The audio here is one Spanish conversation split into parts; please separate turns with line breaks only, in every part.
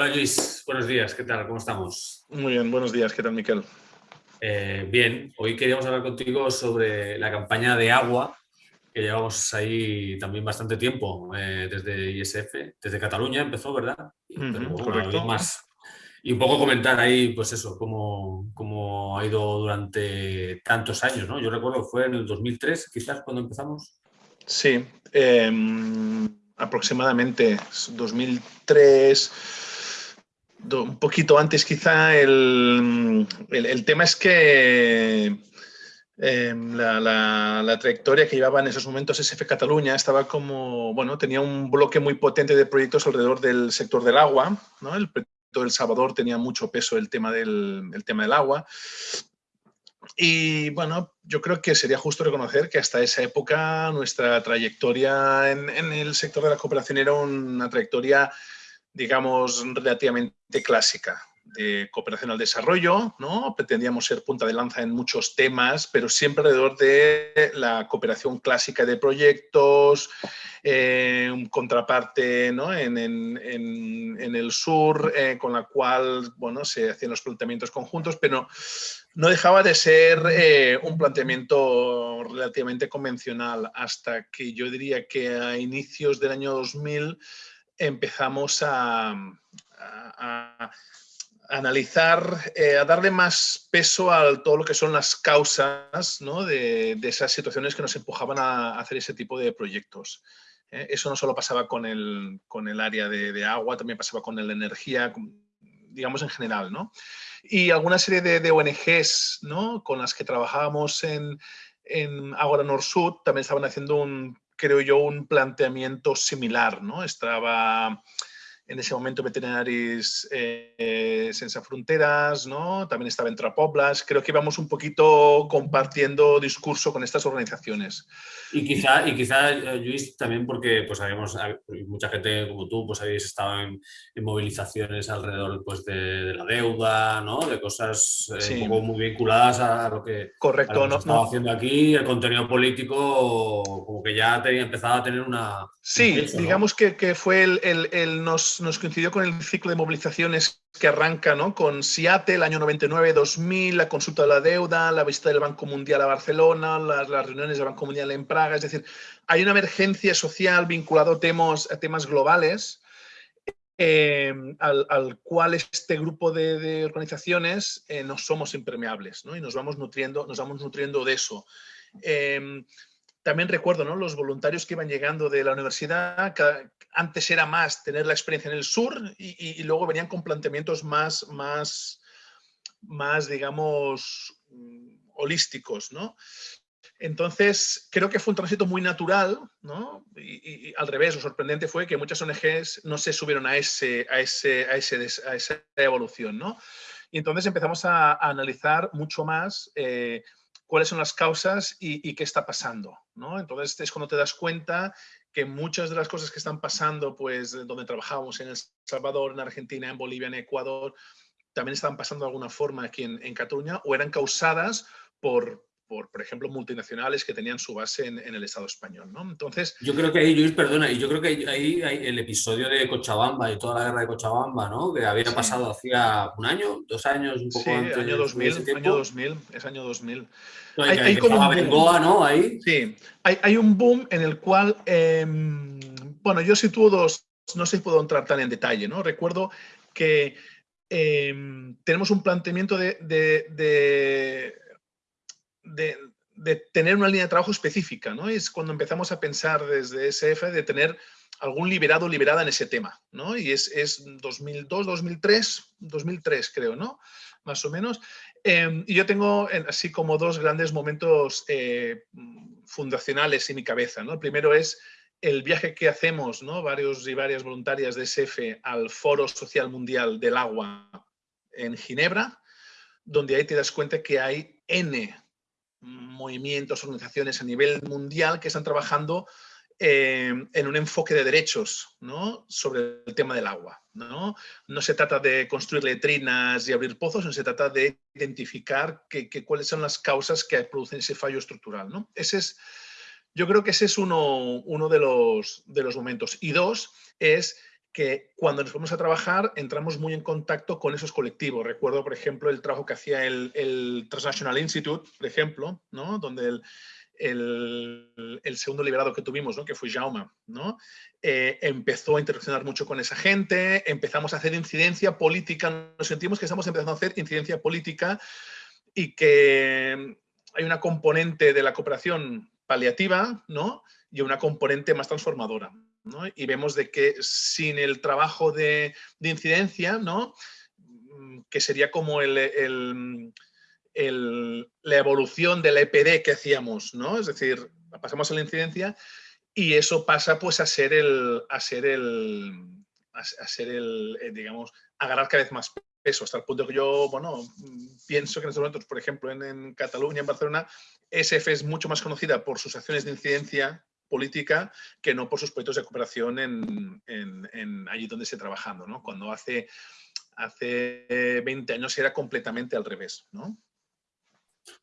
Hola Luis, buenos días, ¿qué tal? ¿Cómo estamos?
Muy bien, buenos días, ¿qué tal Miquel?
Eh, bien, hoy queríamos hablar contigo sobre la campaña de agua que llevamos ahí también bastante tiempo, eh, desde ISF, desde Cataluña empezó, ¿verdad?
correcto.
más. Y un poco comentar ahí, pues eso, cómo, cómo, ha ido durante tantos años, ¿no? Yo recuerdo que fue en el 2003, quizás, cuando empezamos.
Sí, em, aproximadamente 2003, un poquito antes quizá. El, el, tema es que em, la, la, trayectoria que llevaba en esos momentos SF Cataluña estaba como, bueno, tenía un bloque muy potente de proyectos alrededor del sector del agua, ¿no? El proyecto del Salvador tenía mucho peso el tema del, el tema del agua. Y bueno, yo creo que sería justo reconocer que hasta esa época nuestra trayectoria en, en el sector de la cooperación era una trayectoria, digamos, relativamente clásica de cooperación al desarrollo, ¿no? Pretendíamos ser punta de lanza en muchos temas, pero siempre alrededor de la cooperación clásica de proyectos, eh, contraparte ¿no? en, el sur, eh, con la cual bueno, se hacían los planteamientos conjuntos, pero no dejaba de ser eh, un planteamiento relativamente convencional hasta que yo diría que a inicios del año 2000 empezamos a, analizar, eh, a darle más peso a todo lo que son las causas de, esas situaciones que nos empujaban a hacer ese tipo de proyectos. ¿eh? eso no solo pasaba con el, con el área de, de, agua, también pasaba con la energía, digamos en general. ¿no? y alguna serie de, ONGs ¿no? con las que trabajábamos en, en Agora Nord-Sud también estaban haciendo un, creo yo, un planteamiento similar. ¿no? Estaba en ese momento Veterinaris eh, Senza Fronteras, ¿no? también estaba en Trapoblas. Creo que íbamos un poquito compartiendo discurso con estas organizaciones.
Y quizá, y quizá eh, Luis, también porque pues, habíamos, mucha gente como tú pues, habéis estado en, movilizaciones alrededor pues, de, la deuda, ¿no? de cosas eh, un poco muy vinculadas a lo que,
Correcto,
no, estaba haciendo aquí. El contenido político como que ya tenía, empezaba a tener una...
Sí, digamos que, que, fue el, el, el, nos, nos coincidió con el ciclo de movilizaciones que arranca ¿no? con Seattle, el año 99-2000, la consulta de la deuda, la visita del Banco Mundial a Barcelona, las, reuniones del Banco Mundial en Praga. Es decir, hay una emergencia social vinculada a temas, a temas globales eh, al, cual este grupo de, organizaciones eh, no somos impermeables ¿no? y nos vamos nutriendo, nos vamos nutriendo de eso. Eh, también recuerdo ¿no? los voluntarios que iban llegando de la universidad, antes era más tener la experiencia en el sur y, luego venían con planteamientos más, más, más digamos, mm, holísticos. ¿no? Entonces, creo que fue un tránsito muy natural, ¿no? Y, al revés, lo sorprendente fue que muchas ONGs no se subieron a, ese, a, ese, a, ese, a esa evolución, ¿no? Y entonces empezamos a, analizar mucho más eh, cuáles son las causas y, qué está pasando. ¿no? Entonces es cuando te das cuenta que muchas de las cosas que están pasando, pues donde trabajamos en El Salvador, en Argentina, en Bolivia, en Ecuador, también están pasando de alguna forma aquí en, en Cataluña o eran causadas por, por, por ejemplo, multinacionales que tenían su base en, el Estado español. ¿no? Entonces,
yo creo que ahí, Luis, perdona, y yo creo que ahí, hay el episodio de Cochabamba y toda la guerra de Cochabamba, ¿no? que había pasado hacía un año, dos años, un poco
sí,
antes.
Año 2000, año 2000, es año 2000.
hay, hay como un. ¿no? Ahí.
Sí, hay, hay, un boom en el cual, eh, bueno, yo sitúo dos, no sé si puedo entrar tan en detalle, ¿no? Recuerdo que eh, tenemos un planteamiento de, de, de de, tener una línea de trabajo específica, ¿no? Es cuando empezamos a pensar desde SF de tener algún liberado o liberada en ese tema, ¿no? Y es, es 2002, 2003, 2003 creo, ¿no? Más o menos. Em, y yo tengo así como dos grandes momentos eh, fundacionales en mi cabeza, ¿no? El primero es el viaje que hacemos, ¿no? Varios y varias voluntarias de SF al Foro Social Mundial del Agua en Ginebra, donde ahí te das cuenta que hay N movimientos, organizaciones a nivel mundial que están trabajando eh, en un enfoque de derechos sobre el tema del agua. ¿no? se trata de construir letrinas y abrir pozos, sino se trata de identificar cuáles son las causas que producen ese fallo estructural. ¿no? Ese es, yo creo que ese es uno, uno de, los, de los momentos. Y dos, es que cuando nos fuimos a trabajar entramos muy en contacto con esos colectivos. Recuerdo, por ejemplo, el trabajo que hacía el, el Transnational Institute, por ejemplo, ¿no? donde el, el, el, segundo liberado que tuvimos, ¿no? que fue Jaume, ¿no? Eh, empezó a interaccionar mucho con esa gente, empezamos a hacer incidencia política, nos sentimos que estamos empezando a hacer incidencia política y que hay una componente de la cooperación paliativa ¿no? y una componente más transformadora. ¿No? Y vemos de que sin el trabajo de, de incidencia, ¿no? que sería como el, el la evolución de la EPD que hacíamos, ¿no? Es decir, pasamos a la incidencia y eso pasa pues a ser el, a ser el, a, ser el, eh, digamos, agarrar cada vez más peso, hasta el punto que yo, bueno, pienso que en estos momentos, por ejemplo, en, Cataluña, en Barcelona, SF es mucho más conocida por sus acciones de incidencia política que no por sus proyectos de cooperación en, allí donde esté trabajando, ¿no? Cuando hace, hace 20 años era completamente al revés, ¿no?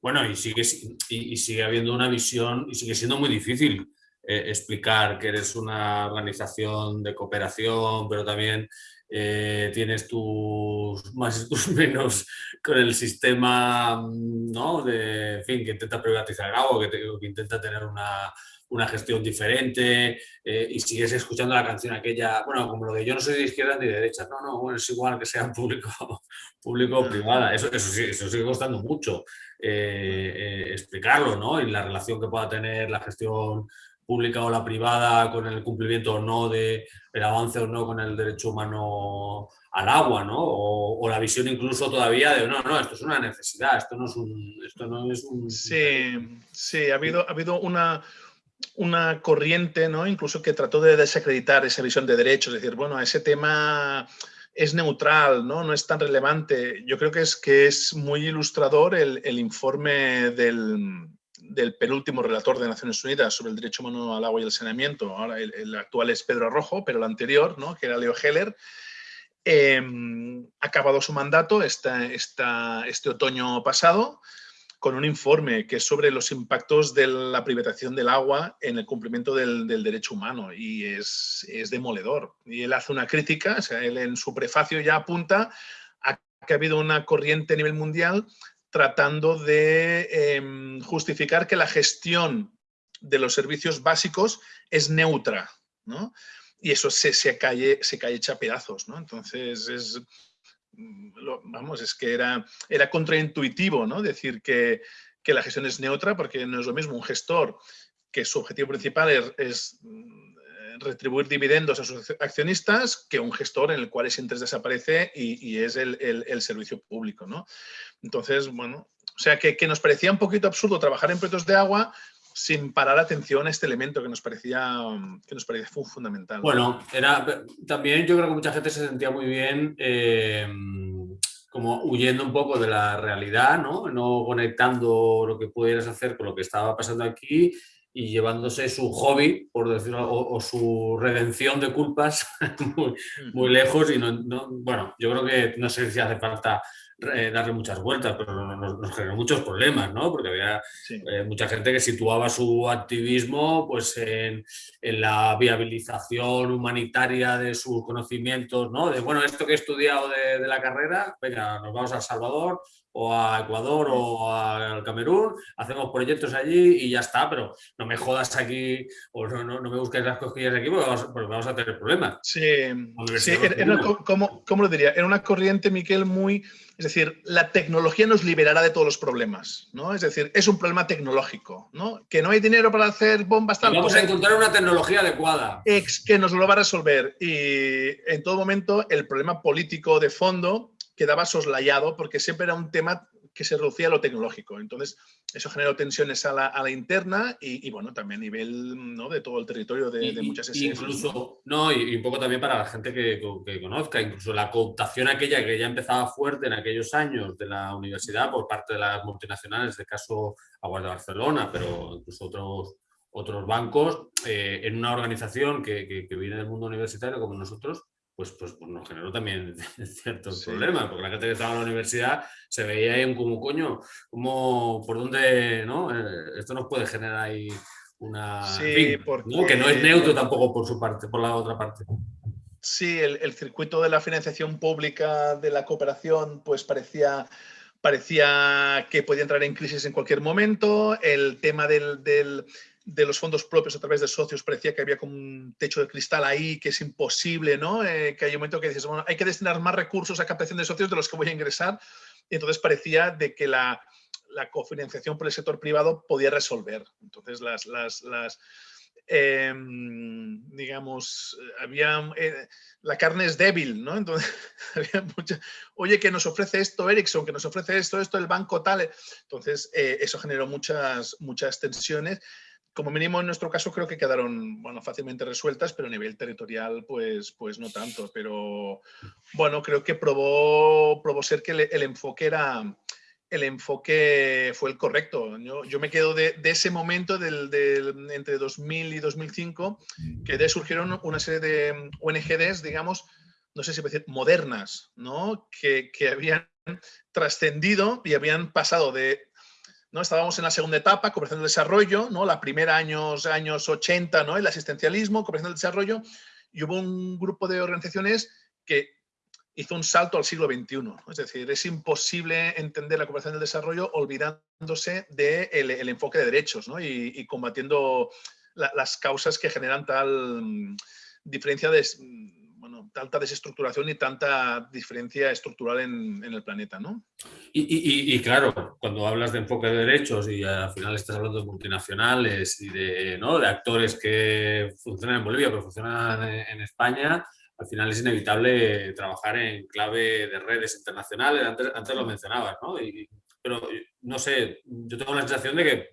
Bueno, y sigue, y, sigue habiendo una visión y sigue siendo muy difícil eh, explicar que eres una organización de cooperación, pero también eh, tienes tus más y tus menos con el sistema, ¿no? De, en fin, que intenta privatizar algo, que, que intenta tener una, una gestión diferente eh, y sigues escuchando la canción aquella, bueno, como lo de yo no soy de izquierda ni de derecha, no, no, bueno, es igual que sea público, público o privada, eso, eso, eso sigue costando mucho eh, eh, explicarlo, ¿no? Y la relación que pueda tener la gestión pública o la privada con el cumplimiento o no de el avance o no con el derecho humano al agua, ¿no? O, la visión incluso todavía de no, no, esto es una necesidad, esto no es un... Esto no es un...
Sí, sí, ha habido, ha habido una, una corriente, ¿no? incluso que trató de desacreditar esa visión de derechos, es decir, bueno, ese tema es neutral, ¿no? no es tan relevante. Yo creo que es, que es muy ilustrador el, informe del, penúltimo relator de Naciones Unidas sobre el derecho humano al agua y el saneamiento. Ahora el, actual es Pedro Arrojo, pero el anterior, ¿no? que era Leo Heller, eh, acabado su mandato esta, este otoño pasado con un informe que es sobre los impactos de la privatización del agua en el cumplimiento del, derecho humano y es, es, demoledor. Y él hace una crítica, o sea, él en su prefacio ya apunta a que ha habido una corriente a nivel mundial tratando de em, justificar que la gestión de los servicios básicos es neutra, ¿no? Y eso se, se, cae, se cae hecha pedazos, ¿no? Entonces es, Vamos, es que era, era contraintuitivo, ¿no? Decir que, la gestión es neutra porque no es lo mismo un gestor que su objetivo principal es, mm, retribuir dividendos a sus accionistas que un gestor en el cual ese interés desaparece y, es el, servicio público, ¿no? Entonces, bueno, o sea que, que nos parecía un poquito absurdo trabajar en proyectos de agua sin parar atención a este elemento que nos parecía, que nos parecía fundamental.
Bueno, era, también yo creo que mucha gente se sentía muy bien eh, como huyendo un poco de la realidad, ¿no? no conectando lo que pudieras hacer con lo que estaba pasando aquí y llevándose su hobby, por decirlo, o, su redención de culpas muy, lejos y no, bueno, yo creo que no sé si hace falta eh, darle muchas vueltas, pero nos, generó muchos problemas, ¿no? Porque había eh, mucha gente que situaba su activismo pues, en, la viabilización humanitaria de sus conocimientos, ¿no? De, bueno, esto que he estudiado de, de la carrera, venga, nos vamos a Salvador o a Ecuador o al Camerún, hacemos proyectos allí y ya está, pero no me jodas aquí o no, no, me busques las cosquillas aquí porque vamos, a tener problemas.
Sí, sí era, como, ¿cómo lo diría? Era una corriente, Miquel, muy... Es decir, la tecnología nos liberará de todos los problemas, ¿no? Es decir, es un problema tecnológico, ¿no? Que no hay dinero para hacer bombas
tal. Vamos a encontrar una tecnología adecuada.
Ex que nos lo va a resolver. Y en todo momento el problema político de fondo quedaba soslayado porque siempre era un tema que se reducía a lo tecnológico. Entonces, eso generó tensiones a la, interna y, bueno, también a nivel ¿no? de todo el territorio de, muchas
sesiones. Incluso, ¿no? Y, un poco también para la gente que, conozca, incluso la cooptación aquella que ya empezaba fuerte en aquellos años de la universidad por parte de las multinacionales, de caso Aguas de Barcelona, pero incluso otros otros bancos, eh, en una organización que, que viene del mundo universitario como nosotros, pues, pues, pues, nos generó también ciertos problemas, porque la gente que estaba en la universidad se veía ahí como coño, como por dónde, ¿no? Eh, esto nos puede generar ahí una...
Sí,
Que no es neutro tampoco por su parte, por la otra parte.
Sí, el, circuito de la financiación pública de la cooperación pues parecía, parecía que podía entrar en crisis en cualquier momento. El tema del, de los fondos propios a través de socios parecía que había como un techo de cristal ahí, que es imposible, ¿no? Eh, que hay un momento que dices, bueno, hay que destinar más recursos a captación de socios de los que voy a ingresar. Y entonces parecía de que la, la cofinanciación por el sector privado podía resolver. Entonces, las, las, em, digamos, había, eh, la carne es débil, ¿no? Entonces, había mucha, oye, que nos ofrece esto Ericsson, que nos ofrece esto, esto, el banco tal. Entonces, eh, eso generó muchas, muchas tensiones. Como mínimo, en nuestro caso, creo que quedaron bueno, fácilmente resueltas, pero a nivel territorial, pues, pues no tanto. Pero bueno, creo que probó, probó ser que el enfoque era, el enfoque fue el correcto. Yo, me quedo de, ese momento del, entre 2000 y 2005, que de surgieron una serie de ONGDs, digamos, no sé si decir, modernas, ¿no? que, habían trascendido y habían pasado de... ¿no? Estábamos en la segunda etapa, cooperación del desarrollo, ¿no? la primera años, años 80, ¿no? el asistencialismo, cooperación del desarrollo, y hubo un grupo de organizaciones que hizo un salto al siglo XXI. Es decir, es imposible entender la cooperación del desarrollo olvidándose del de el enfoque de derechos y, combatiendo las causas que generan tal mm, diferencia de, bueno, tanta desestructuración y tanta diferencia estructural en, el planeta. ¿no?
Y, claro, cuando hablas de enfoque de derechos y al final estás hablando de multinacionales y de, ¿no? de actores que funcionan en Bolivia pero funcionan en España, al final es inevitable trabajar en clave de redes internacionales, antes, lo mencionabas, ¿no? pero no sé, yo tengo la sensación de que,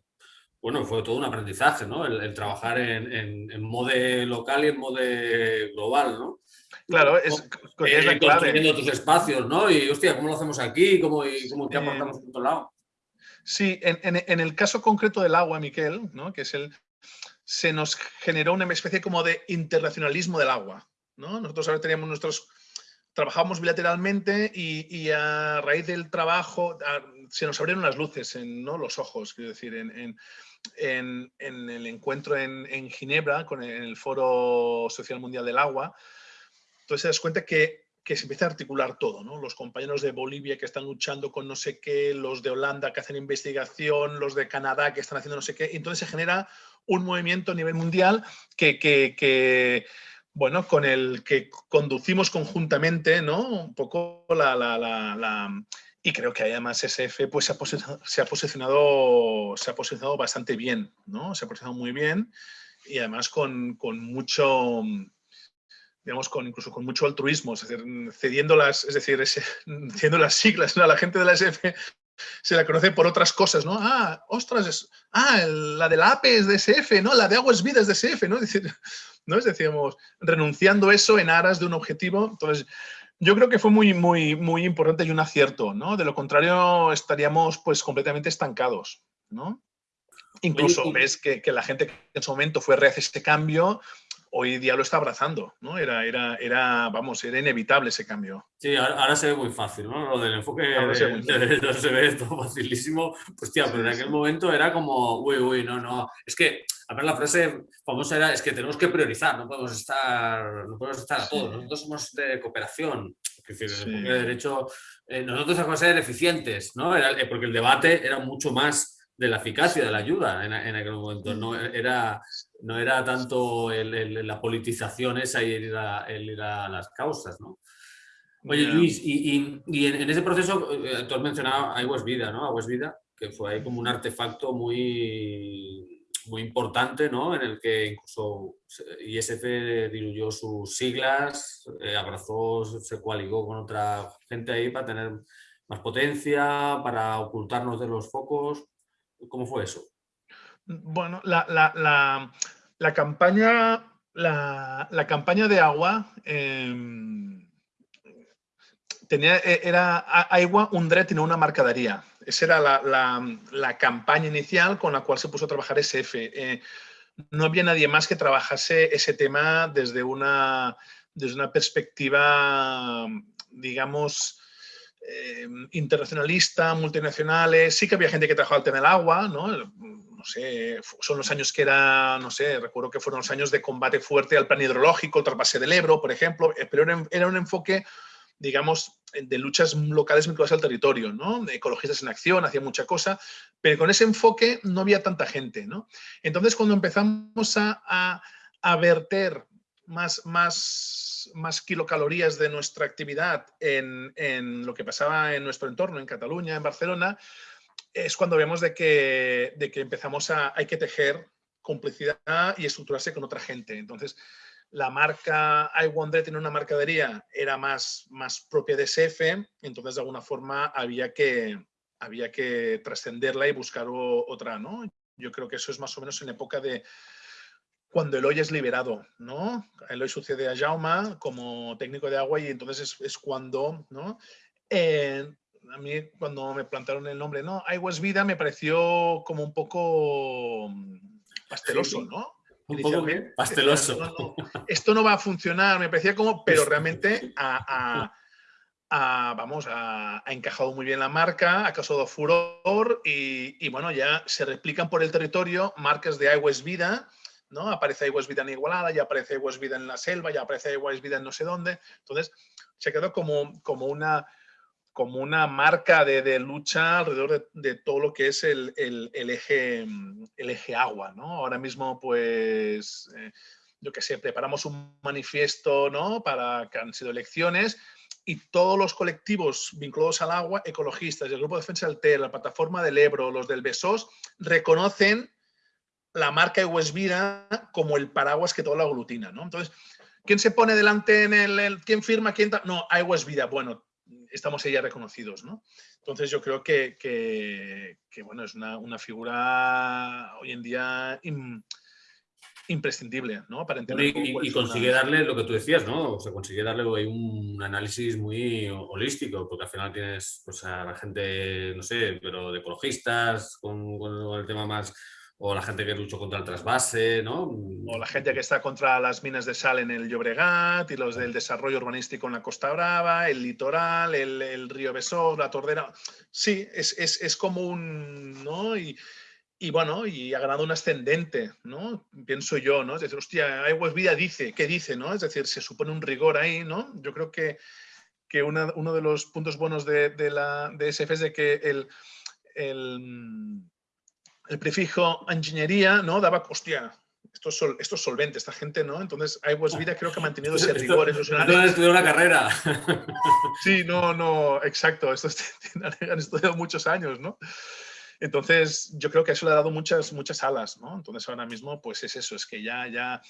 bueno, fue todo un aprendizaje, ¿no? El, trabajar en, en, modo local y en modo global, ¿no?
Claro, es, es la
eh, clave. tus espacios, ¿no? Y, hostia, ¿cómo lo hacemos aquí? ¿Cómo, y cómo qué aportamos por otro lado?
Sí, en, en, el caso concreto del agua, Miquel, ¿no? que es el, se nos generó una especie como de internacionalismo del agua. Nosotros ahora teníamos nuestros, trabajamos bilateralmente y, a raíz del trabajo se nos abrieron las luces en los ojos, quiero decir, en, el encuentro en, Ginebra con el, Foro Social Mundial del Agua. Entonces te das cuenta que, se empieza a articular todo, ¿no? Los compañeros de Bolivia que están luchando con no sé qué, los de Holanda que hacen investigación, los de Canadá que están haciendo no sé qué. entonces se genera un movimiento a nivel mundial que, que bueno, con el que conducimos conjuntamente, ¿no? Un poco la, la, la, y creo que además SF pues, se, ha se, ha posicionado, se ha posicionado bastante bien, ¿no? Se ha posicionado muy bien y además con, con mucho, digamos, con, incluso con mucho altruismo, es decir, cediendo las, es decir, cediendo las siglas, ¿no? La gente de la SF se la conoce por otras cosas, ¿no? Ah, ostras, ah, la de la APE es de SF, ¿no? La de Aguas Vidas de SF, ¿no? Es decir, ¿no? Es decíamos, renunciando eso en aras de un objetivo. Entonces, yo creo que fue muy, muy, muy importante y un acierto, ¿no? De lo contrario, estaríamos pues completamente estancados, ¿no? Incluso ves que, que, la gente que en su momento fue reacia este cambio, hoy día lo está abrazando, ¿no? Era, era, era, vamos, era inevitable ese cambio.
Sí, ahora, se ve muy fácil, ¿no? Lo del enfoque de, se, ve todo facilísimo. Pues tía, pero en aquel momento era como, uy, uy, no, no. Es que, a ver, la frase famosa era, es que tenemos que priorizar, no podemos estar, no podemos estar a todos. Nosotros somos de cooperación. Es decir, el de derecho, eh, nosotros tenemos que ser eficientes, ¿no? Era, eh, porque el debate era mucho más de la eficacia de la ayuda en, aquel momento. No era, no era tanto la politización esa y el ir a, las causas, ¿no? Oye, Luis, y, en, ese proceso, eh, tú has mencionado Aguas Vida, ¿no? Aguas Vida, que fue ahí como un artefacto muy, muy importante, ¿no? En el que incluso ISF diluyó sus siglas, eh, abrazó, se coaligó con otra gente ahí para tener más potencia, para ocultarnos de los focos. ¿Cómo fue eso?
Bueno, la, campaña, la, campaña de agua em, tenía, e, era Agua Undre tenía una marcadería. Esa era la, campaña inicial con la cual se puso a trabajar SF. Eh, no había nadie más que trabajase ese tema desde una, desde una perspectiva, digamos, eh, internacionalista, multinacionales, sí que había gente que trabajaba el tema del agua, ¿no? Sé, son los años que era, no sé, recuerdo que fueron los años de combate fuerte al plan hidrológico, el trasvase del Ebro, por ejemplo, eh, pero era, un enfoque, digamos, de luchas locales vinculadas al territorio, ¿no? Ecologistas en acción, hacía mucha cosa, pero con ese enfoque no había tanta gente, ¿no? Entonces, cuando empezamos a, a verter más, más, más kilocalorías de nuestra actividad en, en, lo que pasaba en nuestro entorno, en Cataluña, en Barcelona, es cuando vemos de que, de que empezamos a, hay que tejer complicidad y estructurarse con otra gente. Entonces, la marca I tiene una mercadería, era más, más propia de SF, entonces de alguna forma había que, había que trascenderla y buscar otra, ¿no? Yo creo que eso es más o menos en época de, cuando Eloy es liberado, ¿no? Eloy sucede a Jauma como técnico de agua y entonces es, cuando, ¿no? Eh, a mí cuando me plantaron el nombre, ¿no? Aguas Vida me pareció como un poco pasteloso, ¿no?
Un poco pasteloso.
esto no va a funcionar, me parecía como, pero realmente ha, vamos, ha, encajado muy bien la marca, ha causado furor y, y, bueno, ya se replican por el territorio marcas de Aguas Vida, ¿no? Aparece Aguas Vida en Igualada, ya aparece Aguas Vida en la selva, ya aparece Aguas Vida en no sé dónde. Entonces, se quedó como, como, una, como una marca de, lucha alrededor de, todo lo que es el, eje, el eje agua, ¿no? Ahora mismo, pues, eh, yo qué sé, preparamos un manifiesto, ¿no? Para que han sido elecciones y todos los colectivos vinculados al agua, ecologistas, el Grupo de Defensa del TER, la Plataforma del Ebro, los del BESOS, reconocen la marca Vida como el paraguas que todo lo aglutina, ¿no? Entonces, ¿quién se pone delante en el, quién firma, quién no, Vida, bueno, estamos ya reconocidos, ¿no? Entonces yo creo que, que, bueno, es una, figura hoy en día imprescindible, ¿no?
Para entender y, consigue darle lo que tú decías, ¿no? O sea, consigue darle un análisis muy holístico, porque al final tienes pues, a la gente, no sé, pero de ecologistas, con el tema más o la gente que luchó contra el trasvase, ¿no?
O la gente que está contra las minas de sal en el Llobregat y los del desarrollo urbanístico en la Costa Brava, el litoral, el, río Besós, la Tordera. Sí, es, es, es como un... ¿no? Y, y, bueno, y ha ganado un ascendente, ¿no? Pienso yo, ¿no? Es decir, hostia, Aguas Vida dice, ¿qué dice, no? Es decir, se supone un rigor ahí, ¿no? Yo creo que, que uno de los puntos buenos de, de la, de SF es de que el, el el prefijo ingeniería, ¿no? Daba, hostia, esto es, esto solvente, esta gente, ¿no? Entonces, iWatch Vida creo que ha mantenido ese rigor.
No han estudiado una carrera.
Sí, no, no, exacto. Esto han estudiado muchos años, ¿no? Entonces, yo creo que eso le ha dado muchas, muchas alas, ¿no? Entonces, ahora mismo, pues es eso, es que ya, ya,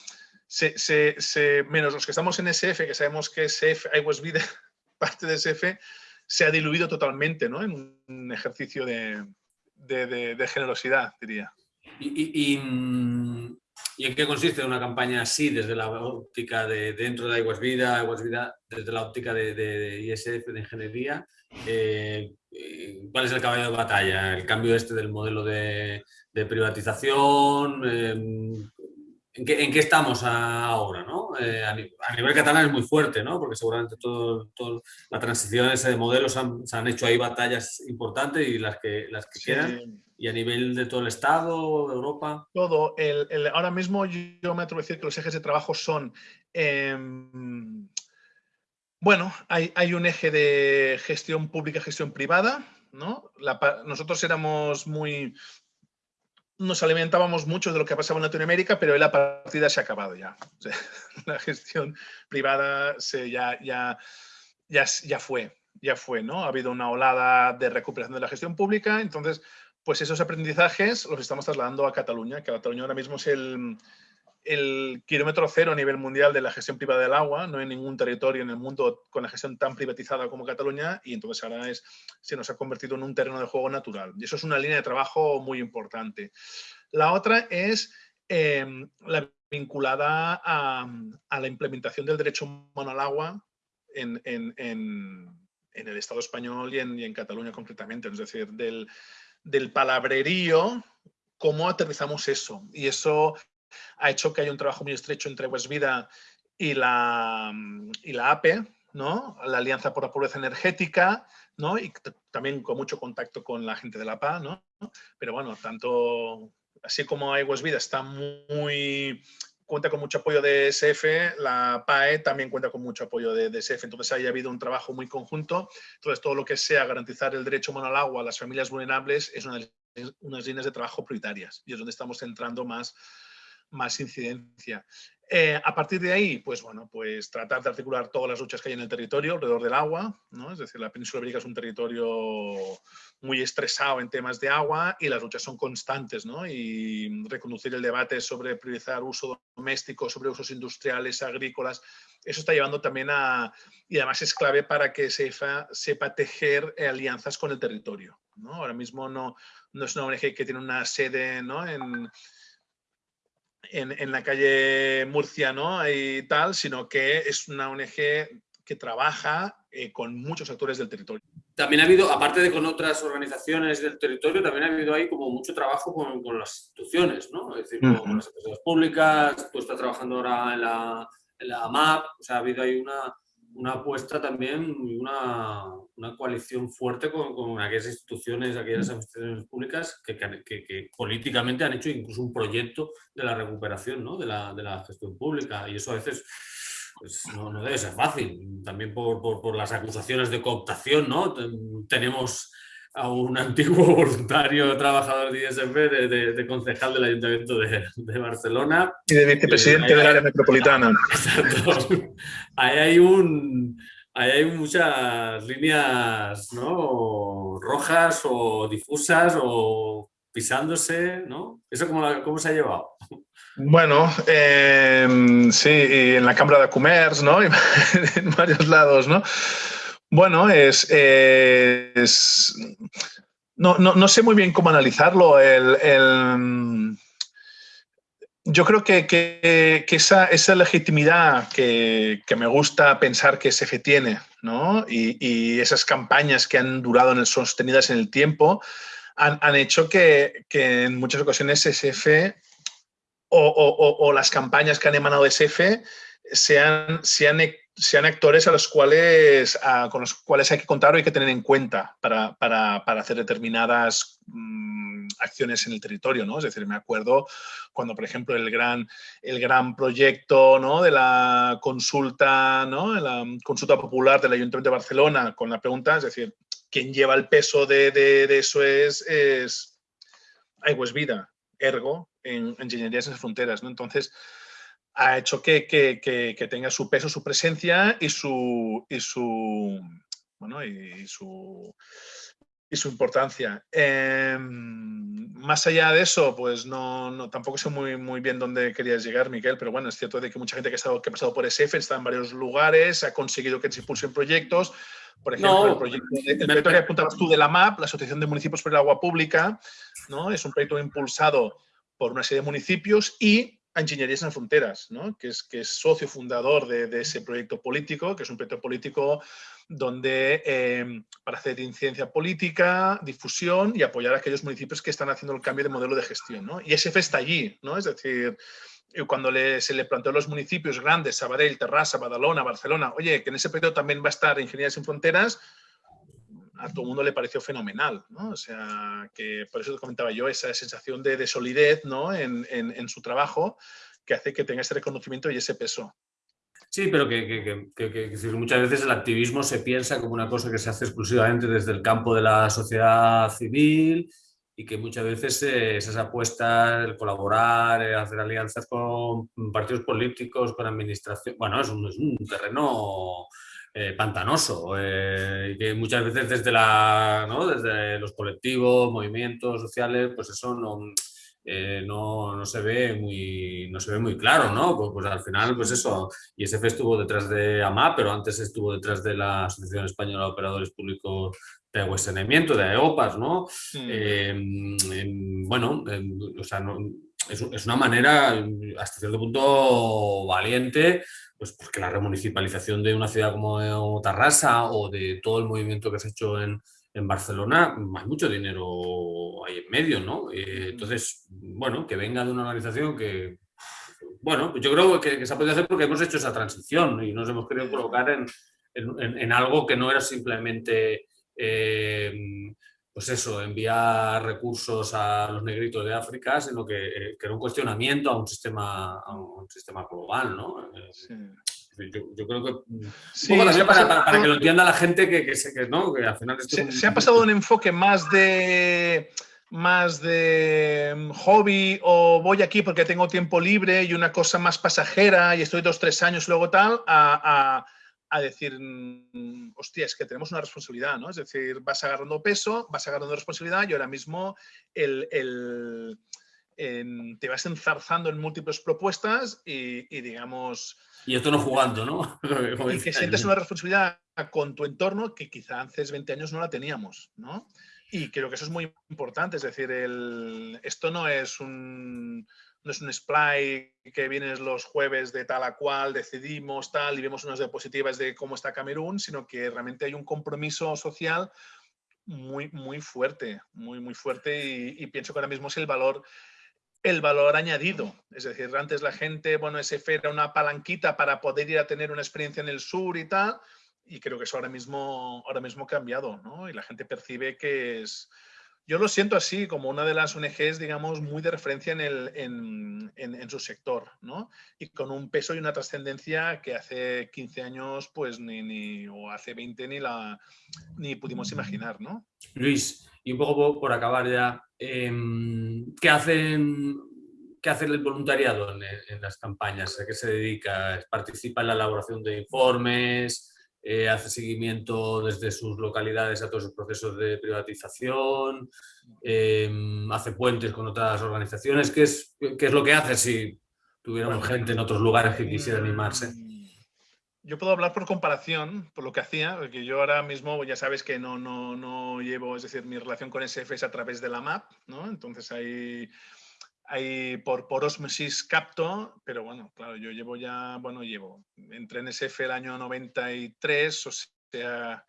se, se, menos los que estamos en SF, que sabemos que SF, Vida, parte de SF, se ha diluido totalmente, ¿no? En un ejercicio de, de, generosidad, diría.
¿Y, y, en qué consiste una campaña así desde la óptica de dentro de Aguas Vida, Aguas Vida desde la óptica de, ISF, de ingeniería? Eh, eh, ¿Cuál es el caballo de batalla? ¿El cambio este del modelo de, privatización? Eh, ¿En qué, estamos ahora? ¿no? Eh, a, nivel catalán es muy fuerte, ¿no? porque seguramente todas todo, las transiciones de modelos han, se han hecho ahí batallas importantes y las que, las que quedan. ¿Y a nivel de todo el Estado, Europa?
Todo. El, ahora mismo yo me atrevo a decir que los ejes de trabajo son... Em, bueno, hay, hay, un eje de gestión pública, gestión privada, ¿no? nosotros éramos muy nos alimentábamos mucho de lo que pasaba en Latinoamérica, pero la partida se ha acabado ya. la gestión privada se, ya, ya, ya, ya fue, ya fue, ¿no? Ha habido una olada de recuperación de la gestión pública, entonces, pues esos aprendizajes los estamos trasladando a Cataluña, que Cataluña ahora mismo es el, el kilómetro cero a nivel mundial de la gestión privada del agua. No hay ningún territorio en el mundo con la gestión tan privatizada como Cataluña y entonces ahora es, se nos ha convertido en un terreno de juego natural. Y eso es una línea de trabajo muy importante. La otra es em, la vinculada a, la implementación del derecho humano al agua en, el Estado español y en, Cataluña concretamente. Es decir, del, del palabrerío, cómo aterrizamos eso. Y eso ha hecho que haya un trabajo muy estrecho entre Vida y la, y la APE, ¿no? La Alianza por la Pobreza Energética, ¿no? Y también con mucho contacto con la gente de la PA, ¿no? Pero bueno, tanto así como Aguas Vida está muy cuenta con mucho apoyo de SF, la PAE también cuenta con mucho apoyo de, de SF, entonces ahí ha habido un trabajo muy conjunto, entonces todo lo que sea garantizar el derecho humano al agua a las familias vulnerables es una de unas líneas de trabajo prioritarias y es donde estamos centrando más, más incidencia. Eh, a partir de ahí, pues bueno, pues tratar de articular todas las luchas que hay en el territorio alrededor del agua, ¿no? Es decir, la península ibérica es un territorio muy estresado en temas de agua y las luchas son constantes, ¿no? Y reconducir el debate sobre priorizar uso doméstico, sobre usos industriales, agrícolas, eso está llevando también a, y además es clave para que sepa, sepa tejer alianzas con el territorio, ¿no? Ahora mismo no, no es una ONG que tiene una sede, ¿no? En, en, la calle Murcia ¿no? y tal, sino que es una ONG que trabaja eh, con muchos actores del territorio.
También ha habido, aparte de con otras organizaciones del territorio, también ha habido ahí como mucho trabajo con, con las instituciones, ¿no? Es decir, con las empresas públicas, tú estás trabajando ahora en la, en la MAP, o sea, ha habido ahí una, una apuesta también, una, una coalición fuerte con, con, aquellas instituciones, aquellas administraciones públicas que, que, que, políticamente han hecho incluso un proyecto de la recuperación ¿no? de, la, de, la, gestión pública y eso a veces pues, no, no, debe ser fácil, también por, por, por, las acusaciones de cooptación, ¿no? Tenemos a un antiguo voluntario trabajador de ISF, de, de, concejal del Ayuntamiento de, de, Barcelona.
Y de vicepresidente del área metropolitana.
Exacto. Ahí hay un... Ahí hay muchas líneas ¿no? rojas o difusas o pisándose, ¿no? ¿Eso cómo, cómo se ha llevado?
Bueno, eh, sí, en la Cámara de Comercio, ¿no? en varios lados, ¿no? Bueno, es, no, no, no, sé muy bien cómo analizarlo. El, yo creo que, que, esa, esa, legitimidad que, que, me gusta pensar que SF tiene, ¿no? Y, y, esas campañas que han durado en el, sostenidas en el tiempo, han, han hecho que, en muchas ocasiones SF o, o, o, las campañas que han emanado de SF sean, sean sean actores a los cuales, a, con los cuales hay que contar o hay que tener en cuenta para, para, para hacer determinadas mmm, acciones en el territorio. ¿no? Es decir, me acuerdo cuando, por ejemplo, el gran, el gran proyecto ¿no? de la consulta, ¿no? la consulta popular del Ayuntamiento de Barcelona con la pregunta, es decir, ¿quién lleva el peso de, de, eso es, es Aigües Vida, ergo, en Ingenierías en Fronteras. ¿no? Entonces, ha hecho que, que, que, que, tenga su peso, su presencia y su, y su, bueno, y su, y su importancia. Eh, más allá de eso, pues no, no, tampoco sé muy, muy bien dónde querías llegar, Miguel, pero bueno, es cierto de que mucha gente que ha, estado, que ha pasado por SF está en varios lugares, ha conseguido que se impulsen proyectos. Por ejemplo, no, el proyecto, el proyecto que apuntabas tú de la MAP, la Asociación de Municipios por el Agua Pública, ¿no? es un proyecto impulsado por una serie de municipios y a Ingenierías en Fronteras, ¿no? que, es, socio fundador de, ese proyecto político, que es un proyecto político donde eh, para hacer incidencia política, difusión y apoyar a aquellos municipios que están haciendo el cambio de modelo de gestión. ¿no? Y SF está allí, ¿no? es decir, cuando le, se le planteó a los municipios grandes, Sabadell, Terrassa, Badalona, Barcelona, oye, que en ese proyecto también va a estar Ingenierías sin Fronteras, a todo el mundo le pareció fenomenal, ¿no? O sea, que por eso te comentaba yo, esa sensación de, de solidez, ¿no? En, en, en, su trabajo que hace que tenga ese reconocimiento y ese peso.
Sí, pero que, que, que, que, muchas veces el activismo se piensa como una cosa que se hace exclusivamente desde el campo de la sociedad civil y que muchas veces eh, esas apuestas, el colaborar, el hacer alianzas con partidos políticos, con administración, bueno, es un, es un terreno eh, pantanoso, eh, que muchas veces desde, la, ¿no? desde los colectivos, movimientos sociales, pues eso no, eh, no, no, se ve muy, no se ve muy claro, ¿no? Pues, pues, al final, pues eso, ISF estuvo detrás de AMA, pero antes estuvo detrás de la Asociación Española de Operadores Públicos de Agua y Saneamiento, de AEOPAS, ¿no? Mm. bueno, o sea, no, es, es, una manera, hasta cierto punto, valiente pues porque la remunicipalización de una ciudad como Tarrasa o de todo el movimiento que se ha hecho en, en Barcelona, hay mucho dinero ahí en medio, ¿no? Eh, entonces, bueno, que venga de una organización que, bueno, yo creo que, que, se ha podido hacer porque hemos hecho esa transición y nos hemos querido colocar en, en, algo que no era simplemente, eh, pues eso, enviar recursos a los negritos de África, sino que, eh, era un cuestionamiento a un sistema, a un sistema global, ¿no? Yo, creo que sí, para, que lo entienda la gente que, que, que, ¿no? que al final...
Se, se, ha pasado un enfoque más de más de mm, hobby o voy aquí porque tengo tiempo libre y una cosa más pasajera y estoy dos, tres años luego tal, a, a, decir, mm, hostia, es que tenemos una responsabilidad, ¿no? Es decir, vas agarrando peso, vas agarrando responsabilidad y ahora mismo el, el, te vas enzarzando en múltiples propuestas y, y digamos...
Y esto no jugando, ¿no?
y que sientes una responsabilidad con tu entorno que quizá hace 20 años no la teníamos, ¿no? Y creo que eso es muy importante, es decir, el, esto no es un no es un splay que vienes los jueves de tal a cual, decidimos tal y vemos unas diapositivas de cómo está Camerún, sino que realmente hay un compromiso social muy, muy fuerte, muy, muy fuerte y, pienso que ahora mismo es el valor, el valor añadido. Es decir, antes la gente, bueno, ese era una palanquita para poder ir a tener una experiencia en el sur y tal, y creo que eso ahora mismo, ahora mismo ha cambiado, ¿no? Y la gente percibe que es... Yo lo siento así, como una de las ONGs, digamos, muy de referencia en, el, en, en, su sector, ¿no? Y con un peso y una trascendencia que hace 15 años, pues, ni, ni, o hace 20 ni, la, ni pudimos imaginar, ¿no?
Luis, y un poco por, acabar ya, em, ¿qué hacen ¿Qué hace el voluntariado en, en, las campañas? ¿A qué se dedica? ¿Participa en la elaboración de informes? Eh, hace seguimiento desde sus localidades a todos los procesos de privatización, em, hace puentes con otras organizaciones. ¿Qué es, ¿Qué es lo que hace si tuviéramos gente en otros lugares que quisiera animarse? Mm,
yo puedo hablar por comparación, por lo que hacía, porque yo ahora mismo ya sabes que no, no, no llevo, es decir, mi relación con SF es a través de la MAP, ¿no? Entonces hay Ahí por, por osmosis capto, pero bueno, claro, yo llevo ya, bueno, llevo, entré en SF el año 93, o sea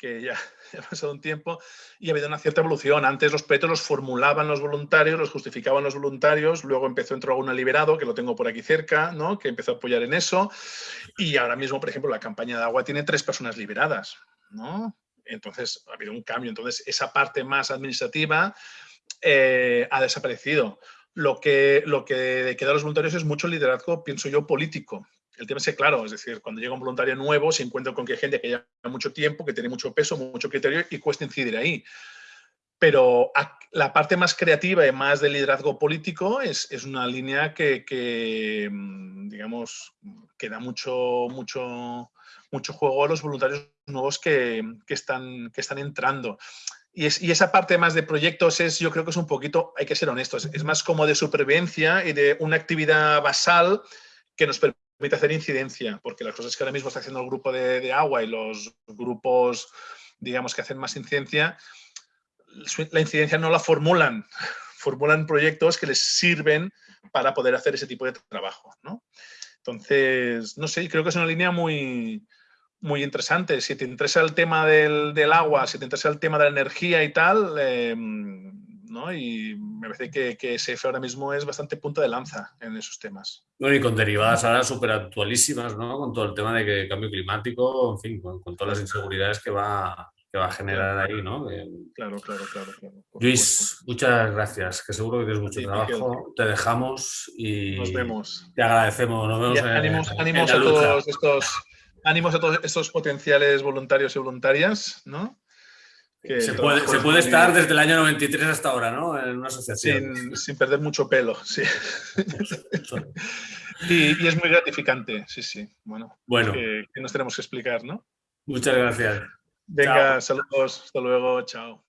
que ya, ha pasado un tiempo y ha habido una cierta evolución. Antes los proyectos los formulaban los voluntarios, los justificaban los voluntarios, luego empezó a entrar una liberado, que lo tengo por aquí cerca, ¿no? que empezó a apoyar en eso. Y ahora mismo, por ejemplo, la campaña de agua tiene tres personas liberadas. ¿no? Entonces ha habido un cambio. Entonces esa parte más administrativa eh, ha desaparecido lo que, lo que queda a los voluntarios es mucho liderazgo, pienso yo, político. El tema es que, claro, es decir, cuando llega un voluntario nuevo se encuentra con que hay gente que lleva mucho tiempo, que tiene mucho peso, mucho criterio y cuesta incidir ahí. Pero la parte más creativa y más de liderazgo político es, es una línea que, que, mm, digamos, que da mucho, mucho, mucho juego a los voluntarios nuevos que, que, están, que están entrando. Y, esa parte más de proyectos es, yo creo que es un poquito, hay que ser honestos, es más como de supervivencia y de una actividad basal que nos permite hacer incidencia, porque las cosas que ahora mismo está haciendo el grupo de, agua y los grupos, digamos, que hacen más incidencia, la incidencia no la formulan, formulan proyectos que les sirven para poder hacer ese tipo de trabajo, ¿no? Entonces, no sé, creo que es una línea muy, muy interesante. Si te interesa el tema del, del, agua, si te interesa el tema de la energía y tal, em, ¿no? Y me parece que, que, SF ahora mismo es bastante punto de lanza en esos temas.
Bueno, y con derivadas ahora súper actualísimas, ¿no? Con todo el tema de que cambio climático, en fin, con, todas las inseguridades que va, que va a generar ahí, ¿no?
Claro, claro, claro.
Luis, muchas gracias, que seguro que tienes mucho trabajo. Te dejamos y
nos vemos.
Te agradecemos. Nos vemos.
ánimos, a todos estos ánimos a todos estos potenciales voluntarios y voluntarias, ¿no?
se, puede, estar desde el año 93 hasta ahora, ¿no? En una asociación.
Sin, perder mucho pelo, sí. y, es muy gratificante, sí, sí. Bueno,
bueno.
Que, nos tenemos que explicar, ¿no?
Muchas gracias.
Venga, saludos, hasta luego, chao.